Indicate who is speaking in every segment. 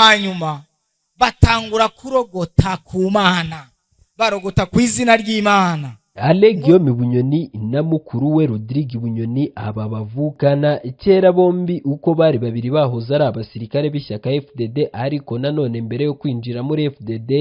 Speaker 1: hanyuma batangura kurogota ku mana barogota ku izina ry'imana.
Speaker 2: Ale guillaume bunyoni na mukuru we rodrigue bunyoni aba bavukana kera bombi uko bari babiri bahoze ari abasirikare b'ishyaka fdd ariko nanone mbere yo kwinjira muri fdd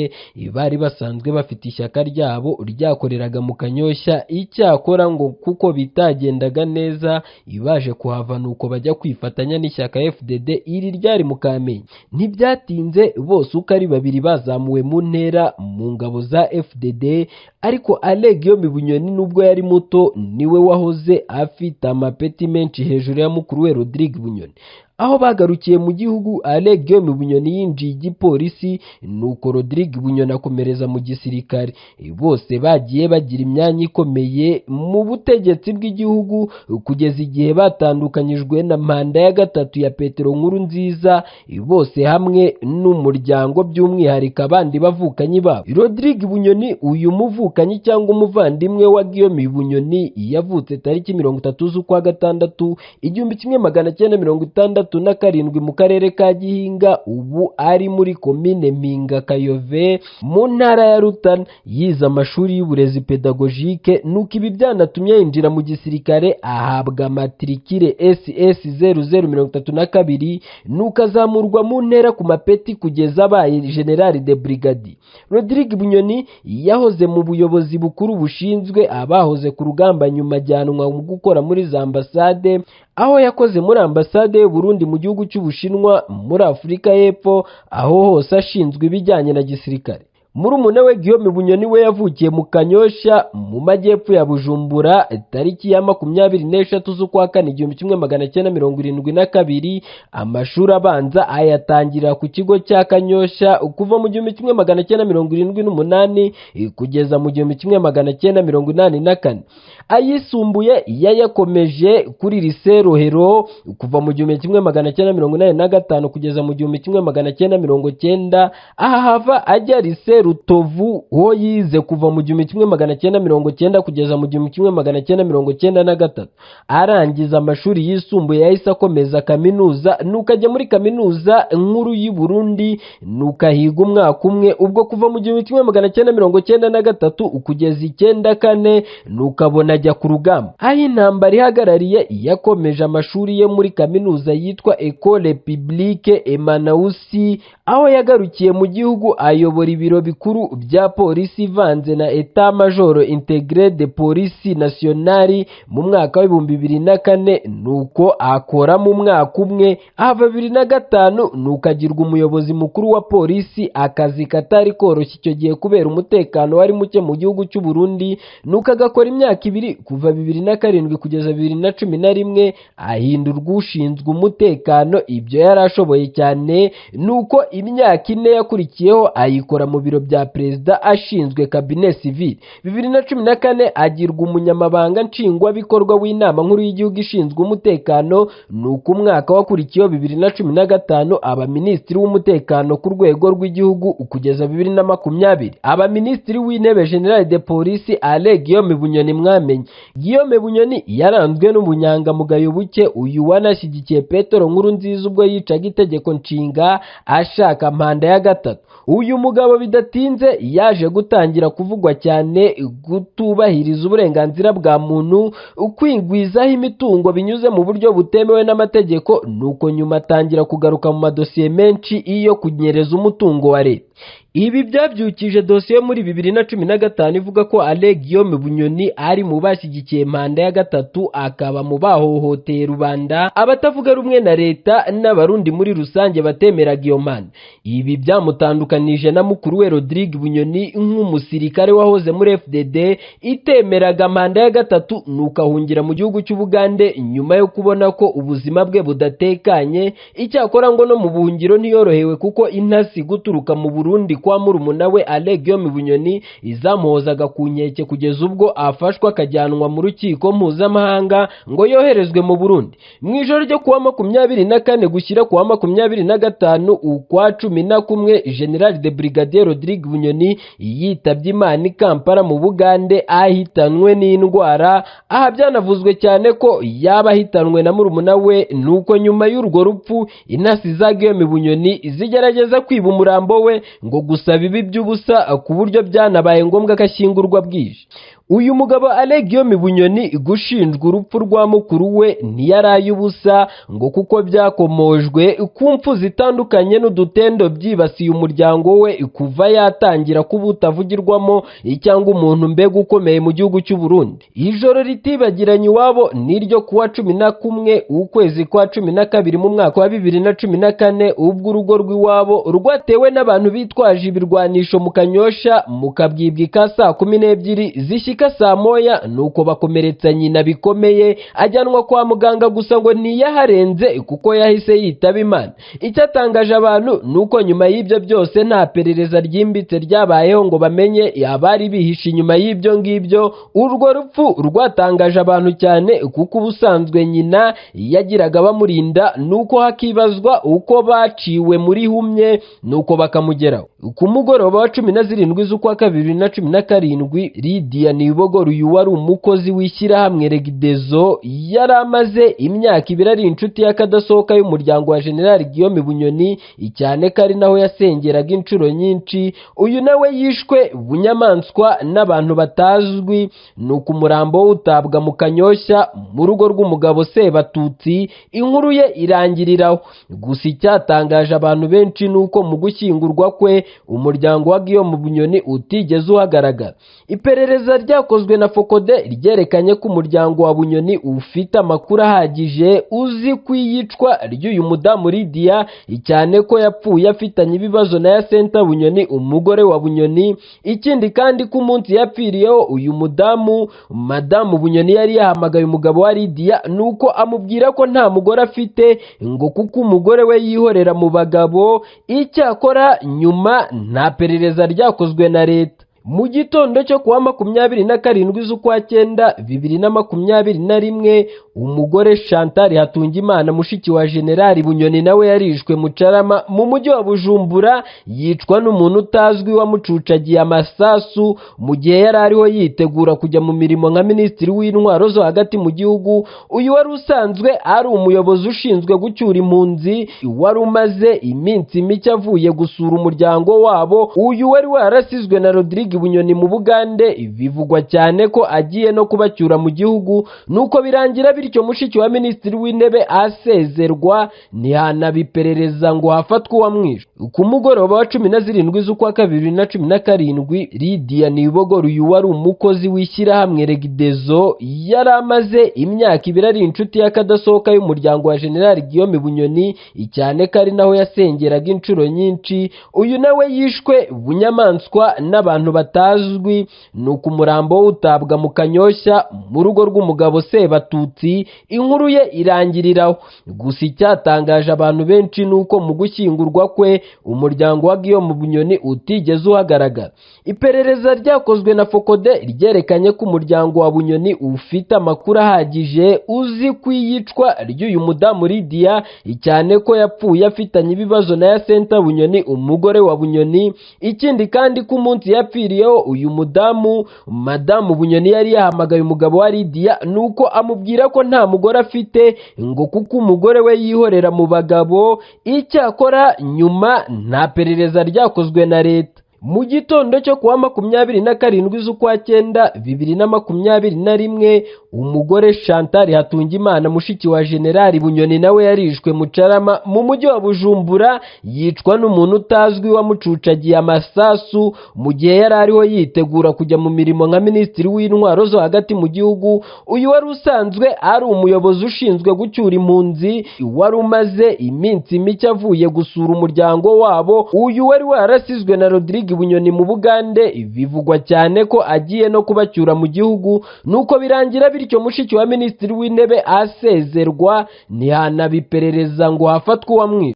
Speaker 2: bari basanzwe bafite ishyaka ryabo ryakoreraga mu kanyoshya icyakora ngo kuko bitagendaga neza baje kuhava nuko bajya kwifatanya n'ishyaka fdd iri ryari mu kamenge ntibyatinze bose uko ari babiri bazamuwe mu ntera mu ngabo za fdd ariko ale guillaume bunyoni nubwo yari muto ni we wahoze afite amapeti menshi hejuru ya mukuru we rodrigue bunyoni. Aho bagarukiye mu gihugu ale guillaume bunyoni yinjiye igipolisi nuko rodrigue bunyoni akomereza mu gisirikare. Bose bagiye bagira imyanya ikomeye mu butegetsi bw'igihugu kugeza igihe batandukanyijwe na manda ya gatatu ya petero nkuru nziza bose hamwe n'umuryango by'umwihariko abandi bavukanyi babo. Rodrigue bunyoni uyu muvukanyi cyangwa umuvandimwe wa guillaume bunyoni yavutse tariki mirongo itatu z'ukwa gatandatu igihumbi kimwe magana cyenda mirongo itandatu na karindwi mu karere ka gihinga ubu ari muri komine mpinga kayove mu ntara ya rutana. Yize amashuri y'uburezi pedagogike nuko ibi byanatumye yinjira mu gisirikare ahabwa matrikire ss zeru zeru mirongo itatu na kabiri nuko azamurwa mu ntera ku mapeti kugeza abaye generali de brigadi rodrigue bunyoni yahoze mu buyobozi bukuru bushinzwe abahoze ku rugamba nyuma ajyanwa mu gukora muri za ambasade aho yakoze muri ambasade y'uburundi mu gihugu cy'ubushinwa muri afurika y'epfo aho hose ashinzwe ibijyanye na gisirikare. Murumuna we Guillaume Bunyoni we yavukiye mu Kanyosha mu majyepfo ya Bujumbura tariki ya makumyabiri n'eshatu z'ukwa kane igihumbi kimwe magana cyenda mirongo irindwi na kabiri amashuri abanza ayatangirira ku kigo cya Kanyosha kuva mu gihumbi kimwe magana cyenda mirongo irindwi n'umunani kugeza mu gihumbi kimwe magana cyenda mirongo inani na kane. Ayisumbuye yayakomeje kuri lise Rohero kuva mu gihumbi kimwe magana cyenda mirongo inani na gatanu kugeza mu gihumbi kimwe magana cyenda mirongo cyenda aha hava ajya lise Rutovu ho yize kuva mu gihumbi kimwe magana cyenda mirongo cyenda kugeza mu gihumbi kimwe magana cyenda mirongo cyenda na gatatu. Arangiza amashuri yisumbuye yahise akomeza kaminuza nuko ajya muri kaminuza nkuru y'u Burundi nuko ahiga umwaka umwe. Ubwo kuva mu gihumbi kimwe magana cyenda mirongo cyenda na gatatu kugeza icyenda kane nuko abona ajya ku rugamba. Aho intambara ihagarariye yakomeje amashuri ye muri kaminuza yitwa Ecole Publique Emmanusi aho yagarukiye mu gihugu ayobora ibiro bikuru bya polisi ivanze na etat majoro integre de polisi nationali mu mwaka w'ibihumbi bibiri na kane nuko akora mu mwaka umwe. Ahava bibiri na gatanu nuko agirwa umuyobozi mukuru wa polisi akazi katari koroshye icyo gihe kubera umutekano wari muke mu gihugu cy'u Burundi nuko agakora imyaka ibiri kuva bibiri na karindwi kugeza bibiri na cumi na rimwe ahindurwa ushinzwe umutekano. Ibyo yari ashoboye cyane nuko imyaka ine yakurikiyeho ayikora mu biro bya perezida ashinzwe kabine civile bibiri na cumi na kane agirwa umunyamabanga nshingwabikorwa w'inama nkuru y'igihugu ishinzwe umutekano nuko umwaka wakurikiyeho bibiri na cumi na gatanu aba minisitiri w'umutekano ku rwego rw'igihugu kugeza bibiri na makumyabiri. Aba minisitiri w'intebe general de polisi ale guillaume bunyoni mwamenye. Guillaume bunyoni yaranzwe n'ubunyangamugayo buke uyu wanashyigikiye petero nkuru nziza ubwo yicaga itegeko nshinga ashaka manda ya gatatu. Uyu mugabo bidatinze yaje gutangira kuvugwa cyane kutubahiriza uburenganzira bwa muntu kwigwizaho imitungo binyuze mu buryo butemewe n'amategeko nuko nyuma atangira kugaruka mu madosiye menshi iyo kunyereza umutungo wa leta. Ibi byabyukije dosiye muri bibiri na cumi na gatanu ivuga ko ale guillaume bunyoni ari mu bashyigikiye manda ya gatatu akaba mu bahohoteye rubanda abatavuga rumwe na leta n'abarundi muri rusange batemeraga iyo manda. Ibi byamutandukanije na mukuru we rodrigue bunyoni nk'umusirikare wahoze muri fdd itemeraga manda ya gatatu nuko ahungira mu gihugu cy'ubugande nyuma yo kubona ko ubuzima bwe budatekanye. Icyakora ngo no mu buhungiro ntiyorohewe kuko intasi guturuka mu burundi. Burundi kwa murumuna we Alain Guillaume Bunyoni izamuhozaga ku nkeke kugeza ubwo afashwa akajyanwa mu rukiko mpuzamahanga ngo yoherezwe mu Burundi. Mu ijoro ryo kuwa makumyabiri na kane gushyira kuwa makumyabiri na gatanu ukwa cumi na kumwe General de Brigadier Rodrigue Bunyoni yitabye Imana i Kampala mu Bugande ahitanwe n'indwara. Aha byanavuzwe cyane ko yaba ahitanwe na murumuna we nuko nyuma y'urwo rupfu intasi za Guillaume Bunyoni zigerageza kwiba umurambo we ngo gusaba ibi by'ubusa ku buryo byanabaye ngombwa ko ashyingurwa bwije. Uyu mugabo Guillaume Bunyoni gushinjwa urupfu rwa mukuru we ntiyaraye ubusa ngo kuko byakomojwe ku mpfu zitandukanye n'udutendo byibasiye umuryango we kuva yatangira kuba utavugirwamo cyangwa umuntu mbega ukomeye mu gihugu cy'u Burundi. Ijoro ritibagiranye iwabo niryo kuwa cumi na kumwe ukwezi kwa cumi na kabiri mu mwaka wa bibiri na cumi na kane ubwo urugo rw'iwabo rwatewe n'abantu bitwaje ibirwanisho mu kanyosha mu kabwibwi ka saa kumi n'ebyiri zishyika saa moya nuko bakomeretsa nyina bikomeye ajyanwa kwa muganga gusa ngo ntiyaharenze kuko yahise yitaba imana. Icyatangaje abantu nuko nyuma y'ibyo byose nta perereza ryimbitse ryabayeho ngo bamenye abari bihishe inyuma y'ibyo ngibyo urwo rupfu rwatangaje abantu cyane kuko ubusanzwe nyina yagiraga bamurinda nuko hakibazwa uko baciwe muri humye nuko bakamugeraho. Ku mugoroba wa cumi na zirindwi z'ukwa kabiri na cumi na karindwi Lydia Nibogora uyu wari umukozi w'ishyirahamwe Regidezo yari amaze imyaka ibiri ari inshuti y'akadasohoka y'umuryango wa General Guillaume Bunyoni cyane ko ari naho yasengeraga inshuro nyinshi uyu nawe yishwe bunyamaswa n'abantu batazwi nuko umurambo utabwa mu kanyoshya mu rugo rw'umugabo Sebatutsi inkuru ye irangiriraho. Gusa icyatangaje abantu benshi nuko mu gushyingurwa kwe umuryango wa Guillaume Bunyoni utigeze uhagaragara. Iperereza ryakozwe na Fokode ryerekanye ko umuryango wa Bunyoni ufite amakuru ahagije uzi ku iyicwa ry'uyu mudamu Lydia cyane ko yapfuye afitanye ibibazo na Yasenta Bunyoni umugore wa Bunyoni. Ikindi kandi ko umunsi yapfiriyeho uyu mudamu madamu Bunyoni yari yahamagaye umugabo wa Lydia nuko amubwira ko nta mugore afite ngo kuko umugore we yihorera mu bagabo icyakora nyuma nta perereza ryakozwe na leta. Mu gitondo cyo kuwa makumyabiri na karindwi z'ukwa cyenda bibiri na makumyabiri na rimwe umugore Chantal Hatungimana mushiki wa Generali Bunyoni nawe yarishwe mu Carama mu mujyi wa Bujumbura yicwa n'umuntu utazwi wamucucagiye amasasu mu gihe yari ariho yitegura kujya mu mirimo nka minisitiri w'intwaro zo hagati mu gihugu. Uyu wari usanzwe ari umuyobozi ushinzwe gucyura impunzi wari umaze iminsi mike avuye gusura umuryango wabo. Uyu wari warasizwe na Rodrigue Bunyoni mu Bugande bivugwa cyane ko agiye no kubacyura mu gihugu nuko birangira bityo mushiki wa minisitiri w'intebe asezerwa ntihanabiperereza ngo hafatwe uwamwishe ku mugoroba wa cumi na zirindwi z'ukwa kabiri na cumi na karindwi Lydia Nibogora uyu wari umukozi w'ishyirahamwe Regidezo yari amaze imyaka ibiri ari inshuti y'akadasohoka y'umuryango wa General Guillaume Bunyoni cyane ko ari naho yasengeraga inshuro nyinshi uyu nawe yishwe bunyamaswa n'abantu batazwi nuko umurambo we utabwa mu kanyoshya mu rugo rw'umugabo Sebatutsi inkuru ye irangiriraho. Gusa icyatangaje abantu benshi nuko mu gushyingurwa kwe umuryango wa Guillaume Bunyoni utigeze uhagaragara. Iperereza ryakozwe na Fokode ryerekanye ko umuryango wa Bunyoni ufite amakuru ahagije uzi ku iyicwa ry'uyu mudamu Lydia cyane ko yapfuye afitanye ibibazo na Yasenta Bunyoni umugore wa Bunyoni. Ikindi kandi ko umunsi yapfiriyeho uyu mudamu madamu Bunyoni yari yahamagaye umugabo wa Lydia nuko amubwira ko nta mugore afite ngo kuko umugore we yihorera mu bagabo icyakora nyuma nta perereza ryakozwe na leta. Mu gitondo cyo kuwa makumyabiri na karindwi z'ukwa cyenda bibiri na makumyabiri na rimwe umugore Chantal Hatungimana mushiki wa Generali Bunyoni nawe yarishwe mu Carama mu mujyi wa Bujumbura yicwa n'umuntu utazwi wamucucagiye amasasu mu gihe yari ariho yitegura kujya mu mirimo nka minisitiri w'intwaro zo hagati mu gihugu uyu wari usanzwe ari umuyobozi ushinzwe gucyura impunzi wari umaze iminsi mike avuye gusura umuryango wabo uyu wari warasizwe na Rodrigue Bunyoni mu Bugande bivugwa cyane ko agiye no kubacyura mu gihugu nuko birangira bityo mushiki wa minisitiri w'intebe asezerwa ntihanabiperereza ngo hafatwe uwamwishe